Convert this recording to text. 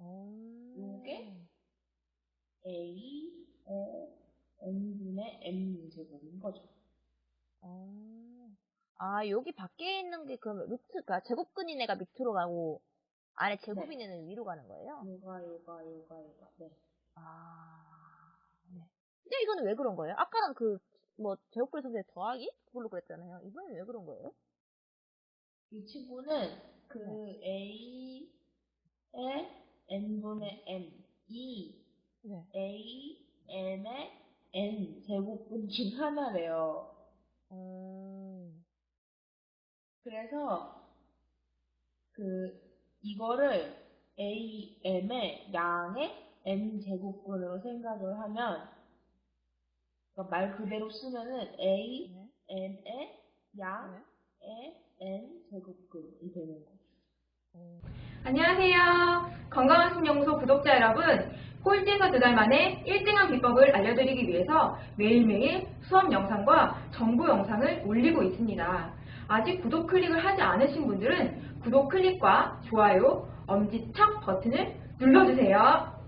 어. 요게? a의 n분의 m 제곱인 거죠. 어. 아, 여기 밖에 있는 게 그러면 루트가 제곱근인 애가 밑으로 가고 안에 제곱인 애는 위로 가는 거예요? 요가 요가 요가 요가 네. 아, 네. 근데 이거는 왜 그런 거예요? 아까는 그, 뭐, 제곱근 선생 더하기? 그걸로 그랬잖아요. 이번엔 왜 그런 거예요? 이 친구는 그 a 의 n분의 m 이 네. a m의 n 제곱분 중 하나래요. 음, 그래서 그 이거를 a m의 양의 n 제곱분으로 생각을 하면 그러니까 말 그대로 쓰면은 a 네. m의 양의 n 제곱근이 되는 거죠. 음. 안녕하세요. 신영소 여러분. 꼴찌에서 두 달 만에 1등한 비법을 알려드리기 위해서 매일매일 수업 영상과 정보 영상을 올리고 있습니다. 아직 구독 클릭을 하지 않으신 분들은 구독 클릭과 좋아요, 엄지척 버튼을 눌러주세요.